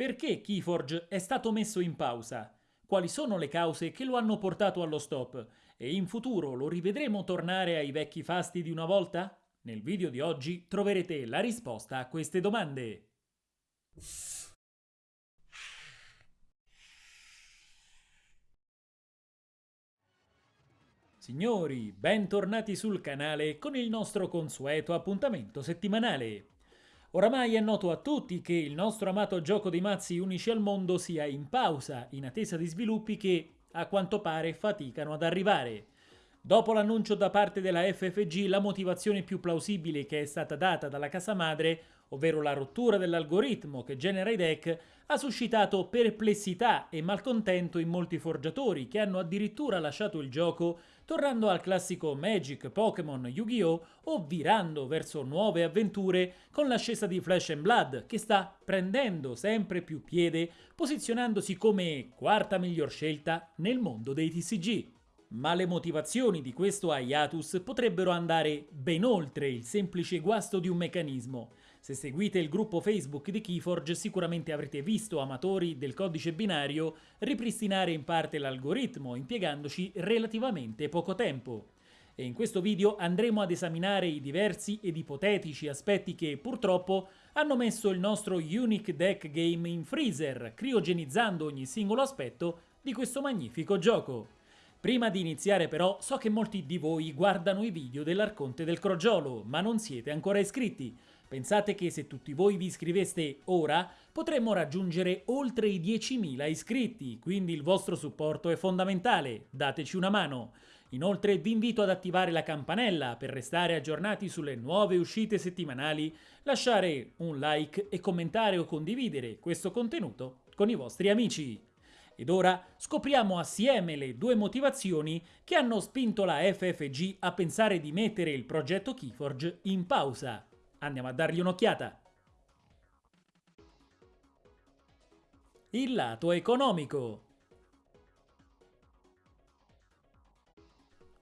Perché Keyforge è stato messo in pausa? Quali sono le cause che lo hanno portato allo stop? E in futuro lo rivedremo tornare ai vecchi fasti di una volta? Nel video di oggi troverete la risposta a queste domande. Signori, bentornati sul canale con il nostro consueto appuntamento settimanale. Oramai è noto a tutti che il nostro amato gioco dei mazzi unici al mondo sia in pausa, in attesa di sviluppi che, a quanto pare, faticano ad arrivare. Dopo l'annuncio da parte della FFG, la motivazione più plausibile che è stata data dalla casa madre, ovvero la rottura dell'algoritmo che genera i deck, ha suscitato perplessità e malcontento in molti forgiatori che hanno addirittura lasciato il gioco tornando al classico Magic, Pokémon, Yu-Gi-Oh! o virando verso nuove avventure con l'ascesa di Flash and Blood che sta prendendo sempre più piede posizionandosi come quarta miglior scelta nel mondo dei TCG. Ma le motivazioni di questo hiatus potrebbero andare ben oltre il semplice guasto di un meccanismo se seguite il gruppo Facebook di Keyforge sicuramente avrete visto amatori del codice binario ripristinare in parte l'algoritmo impiegandoci relativamente poco tempo. E in questo video andremo ad esaminare i diversi ed ipotetici aspetti che purtroppo hanno messo il nostro Unique Deck Game in freezer, criogenizzando ogni singolo aspetto di questo magnifico gioco. Prima di iniziare però so che molti di voi guardano i video dell'Arconte del Crogiolo, ma non siete ancora iscritti, Pensate che se tutti voi vi iscriveste ora, potremmo raggiungere oltre i 10.000 iscritti, quindi il vostro supporto è fondamentale, dateci una mano. Inoltre vi invito ad attivare la campanella per restare aggiornati sulle nuove uscite settimanali, lasciare un like e commentare o condividere questo contenuto con i vostri amici. Ed ora scopriamo assieme le due motivazioni che hanno spinto la FFG a pensare di mettere il progetto Keyforge in pausa. Andiamo a dargli un'occhiata. Il lato economico.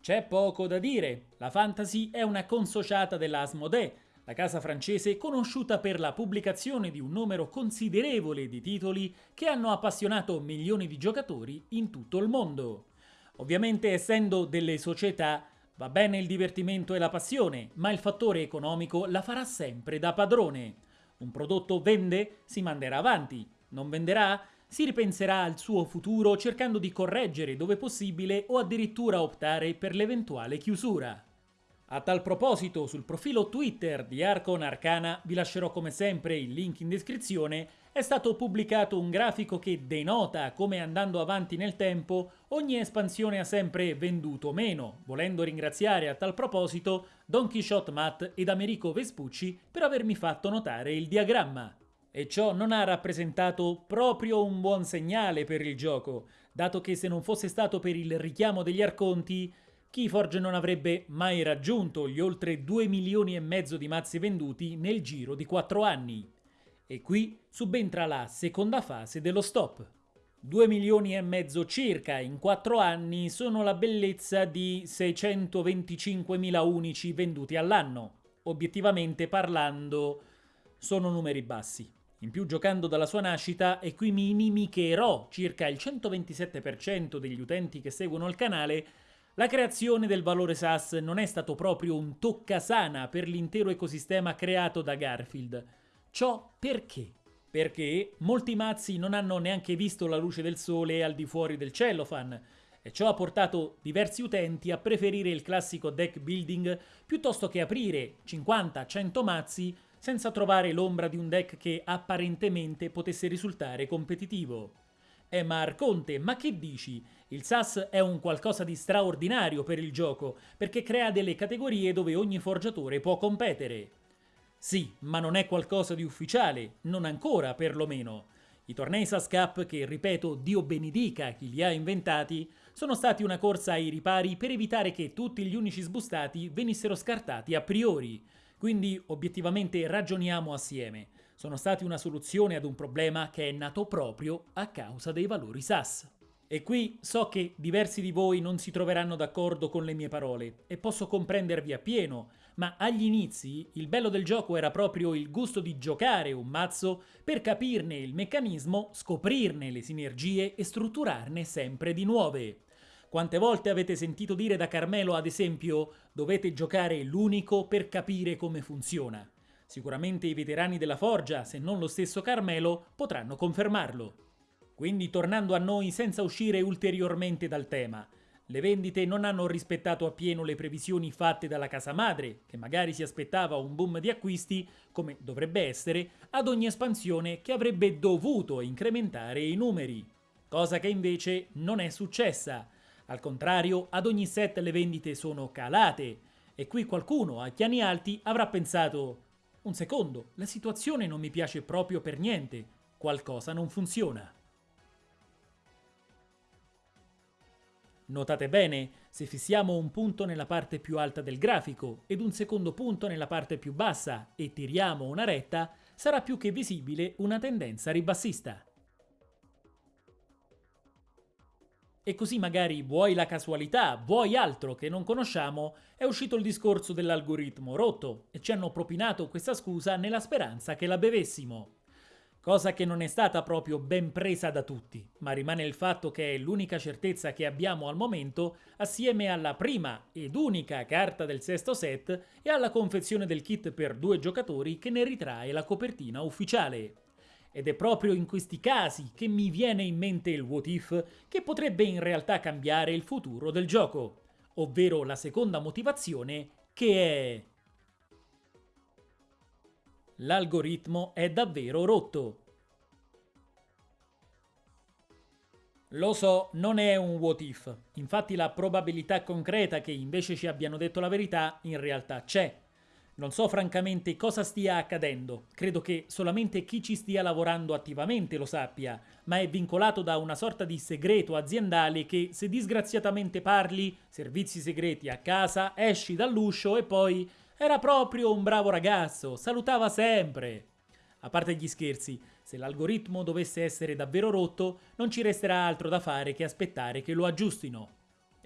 C'è poco da dire, la Fantasy è una consociata della Asmodee, la casa francese conosciuta per la pubblicazione di un numero considerevole di titoli che hanno appassionato milioni di giocatori in tutto il mondo. Ovviamente essendo delle società Va bene il divertimento e la passione, ma il fattore economico la farà sempre da padrone. Un prodotto vende, si manderà avanti. Non venderà? Si ripenserà al suo futuro cercando di correggere dove possibile o addirittura optare per l'eventuale chiusura. A tal proposito, sul profilo Twitter di Arcon Arcana, vi lascerò come sempre il link in descrizione, è stato pubblicato un grafico che denota come andando avanti nel tempo ogni espansione ha sempre venduto meno, volendo ringraziare a tal proposito Don Quixote Matt ed Americo Vespucci per avermi fatto notare il diagramma. E ciò non ha rappresentato proprio un buon segnale per il gioco, dato che se non fosse stato per il richiamo degli arconti, Keyforge non avrebbe mai raggiunto gli oltre 2 milioni e mezzo di mazzi venduti nel giro di 4 anni. E qui subentra la seconda fase dello stop. 2 milioni e mezzo circa in 4 anni sono la bellezza di 625.000 unici venduti all'anno. Obiettivamente parlando sono numeri bassi. In più giocando dalla sua nascita e qui mi inimicherò circa il 127% degli utenti che seguono il canale, la creazione del valore SAS non è stato proprio un toccasana per l'intero ecosistema creato da Garfield. Ciò perché? Perché molti mazzi non hanno neanche visto la luce del sole al di fuori del cellophane, e ciò ha portato diversi utenti a preferire il classico deck building piuttosto che aprire 50-100 mazzi senza trovare l'ombra di un deck che apparentemente potesse risultare competitivo. Eh ma Arconte, ma che dici? Il SAS è un qualcosa di straordinario per il gioco, perché crea delle categorie dove ogni forgiatore può competere. Sì, ma non è qualcosa di ufficiale, non ancora perlomeno. I tornei SAS Cup, che ripeto Dio benedica chi li ha inventati, sono stati una corsa ai ripari per evitare che tutti gli unici sbustati venissero scartati a priori. Quindi obiettivamente ragioniamo assieme. Sono stati una soluzione ad un problema che è nato proprio a causa dei valori SAS. E qui so che diversi di voi non si troveranno d'accordo con le mie parole e posso comprendervi appieno, ma agli inizi il bello del gioco era proprio il gusto di giocare un mazzo per capirne il meccanismo, scoprirne le sinergie e strutturarne sempre di nuove. Quante volte avete sentito dire da Carmelo, ad esempio, dovete giocare l'unico per capire come funziona? Sicuramente i veterani della Forgia, se non lo stesso Carmelo, potranno confermarlo. Quindi tornando a noi senza uscire ulteriormente dal tema, le vendite non hanno rispettato appieno le previsioni fatte dalla casa madre, che magari si aspettava un boom di acquisti, come dovrebbe essere, ad ogni espansione che avrebbe dovuto incrementare i numeri. Cosa che invece non è successa. Al contrario, ad ogni set le vendite sono calate. E qui qualcuno a piani alti avrà pensato un secondo, la situazione non mi piace proprio per niente, qualcosa non funziona. Notate bene, se fissiamo un punto nella parte più alta del grafico ed un secondo punto nella parte più bassa e tiriamo una retta, sarà più che visibile una tendenza ribassista. E così magari vuoi la casualità, vuoi altro che non conosciamo, è uscito il discorso dell'algoritmo rotto e ci hanno propinato questa scusa nella speranza che la bevessimo cosa che non è stata proprio ben presa da tutti, ma rimane il fatto che è l'unica certezza che abbiamo al momento assieme alla prima ed unica carta del sesto set e alla confezione del kit per due giocatori che ne ritrae la copertina ufficiale. Ed è proprio in questi casi che mi viene in mente il what if che potrebbe in realtà cambiare il futuro del gioco, ovvero la seconda motivazione che è L'algoritmo è davvero rotto. Lo so, non è un what if, infatti la probabilità concreta che invece ci abbiano detto la verità in realtà c'è. Non so francamente cosa stia accadendo, credo che solamente chi ci stia lavorando attivamente lo sappia, ma è vincolato da una sorta di segreto aziendale che se disgraziatamente parli, servizi segreti a casa, esci dall'uscio e poi era proprio un bravo ragazzo, salutava sempre. A parte gli scherzi, se l'algoritmo dovesse essere davvero rotto, non ci resterà altro da fare che aspettare che lo aggiustino.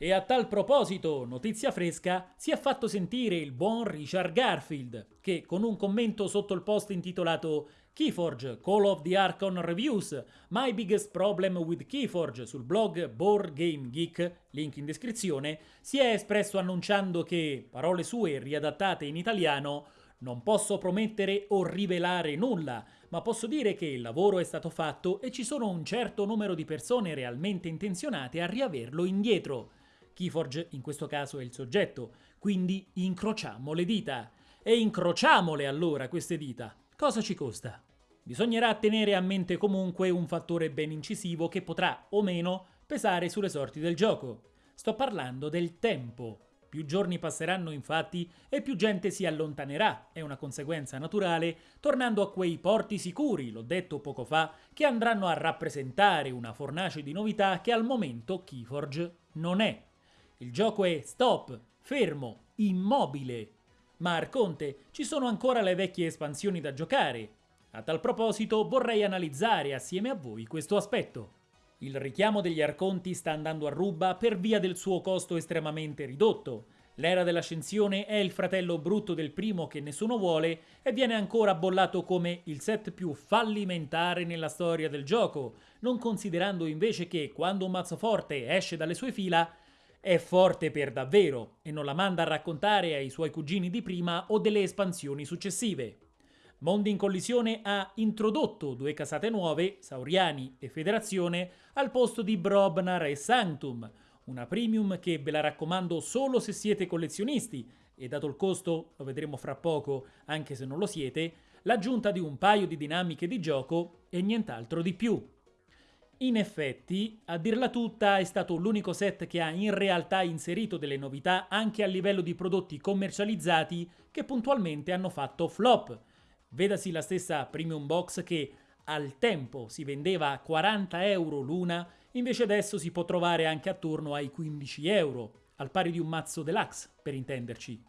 E a tal proposito, notizia fresca, si è fatto sentire il buon Richard Garfield, che con un commento sotto il post intitolato Keyforge Call of the Archon Reviews My Biggest Problem with Keyforge sul blog Board Game Geek, link in descrizione, si è espresso annunciando che, parole sue riadattate in italiano, non posso promettere o rivelare nulla, ma posso dire che il lavoro è stato fatto e ci sono un certo numero di persone realmente intenzionate a riaverlo indietro. Keyforge in questo caso è il soggetto, quindi incrociamo le dita. E incrociamole allora queste dita. Cosa ci costa? Bisognerà tenere a mente comunque un fattore ben incisivo che potrà o meno pesare sulle sorti del gioco. Sto parlando del tempo. Più giorni passeranno infatti e più gente si allontanerà, è una conseguenza naturale, tornando a quei porti sicuri, l'ho detto poco fa, che andranno a rappresentare una fornace di novità che al momento Keyforge non è. Il gioco è stop, fermo, immobile, ma Arconte ci sono ancora le vecchie espansioni da giocare. A tal proposito vorrei analizzare assieme a voi questo aspetto. Il richiamo degli Arconti sta andando a ruba per via del suo costo estremamente ridotto. L'era dell'ascensione è il fratello brutto del primo che nessuno vuole e viene ancora bollato come il set più fallimentare nella storia del gioco, non considerando invece che quando un mazzo forte esce dalle sue fila è forte per davvero e non la manda a raccontare ai suoi cugini di prima o delle espansioni successive. Mondi in Collisione ha introdotto due casate nuove, Sauriani e Federazione, al posto di Brobnar e Sanctum, una premium che ve la raccomando solo se siete collezionisti e dato il costo, lo vedremo fra poco, anche se non lo siete, l'aggiunta di un paio di dinamiche di gioco e nient'altro di più. In effetti, a dirla tutta, è stato l'unico set che ha in realtà inserito delle novità anche a livello di prodotti commercializzati che puntualmente hanno fatto flop. Vedasi la stessa Premium Box che al tempo si vendeva a 40 euro l'una, invece adesso si può trovare anche attorno ai 15 euro, al pari di un mazzo deluxe, per intenderci.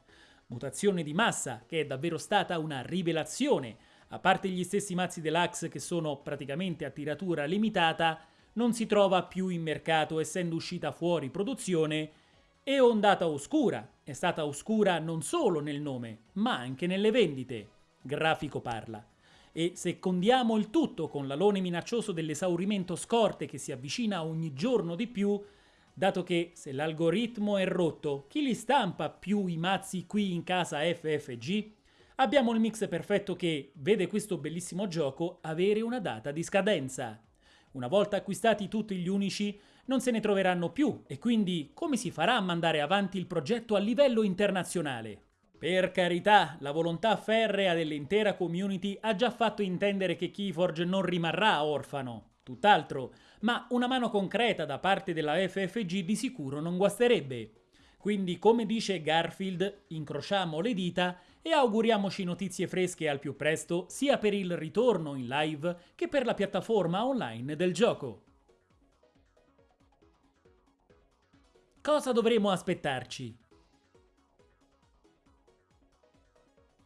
Mutazione di massa che è davvero stata una rivelazione, a parte gli stessi mazzi deluxe che sono praticamente a tiratura limitata, non si trova più in mercato essendo uscita fuori produzione, e ondata oscura, è stata oscura non solo nel nome, ma anche nelle vendite. Grafico parla. E se condiamo il tutto con l'alone minaccioso dell'esaurimento scorte che si avvicina ogni giorno di più, dato che se l'algoritmo è rotto, chi li stampa più i mazzi qui in casa FFG? Abbiamo il mix perfetto che vede questo bellissimo gioco avere una data di scadenza. Una volta acquistati tutti gli unici, non se ne troveranno più e quindi come si farà a mandare avanti il progetto a livello internazionale? Per carità, la volontà ferrea dell'intera community ha già fatto intendere che Keyforge non rimarrà orfano. Tutt'altro, ma una mano concreta da parte della FFG di sicuro non guasterebbe. Quindi, come dice Garfield, incrociamo le dita e auguriamoci notizie fresche al più presto sia per il ritorno in live che per la piattaforma online del gioco. Cosa dovremo aspettarci?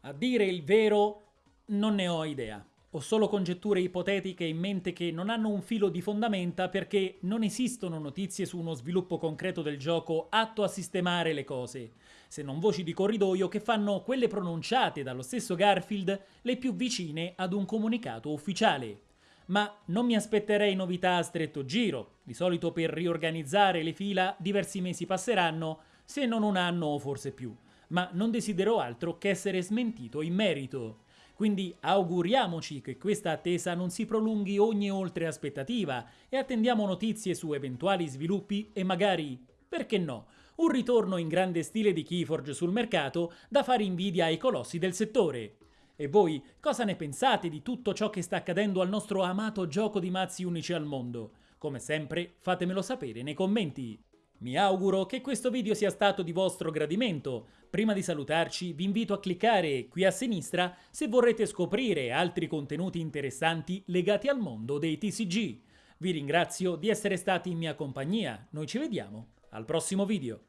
A dire il vero, non ne ho idea. Ho solo congetture ipotetiche in mente che non hanno un filo di fondamenta perché non esistono notizie su uno sviluppo concreto del gioco atto a sistemare le cose, se non voci di corridoio che fanno quelle pronunciate dallo stesso Garfield le più vicine ad un comunicato ufficiale. Ma non mi aspetterei novità a stretto giro, di solito per riorganizzare le fila diversi mesi passeranno, se non un anno o forse più, ma non desidero altro che essere smentito in merito. Quindi auguriamoci che questa attesa non si prolunghi ogni oltre aspettativa e attendiamo notizie su eventuali sviluppi e magari, perché no, un ritorno in grande stile di Keyforge sul mercato da fare invidia ai colossi del settore. E voi cosa ne pensate di tutto ciò che sta accadendo al nostro amato gioco di mazzi unici al mondo? Come sempre fatemelo sapere nei commenti. Mi auguro che questo video sia stato di vostro gradimento. Prima di salutarci vi invito a cliccare qui a sinistra se vorrete scoprire altri contenuti interessanti legati al mondo dei TCG. Vi ringrazio di essere stati in mia compagnia, noi ci vediamo al prossimo video.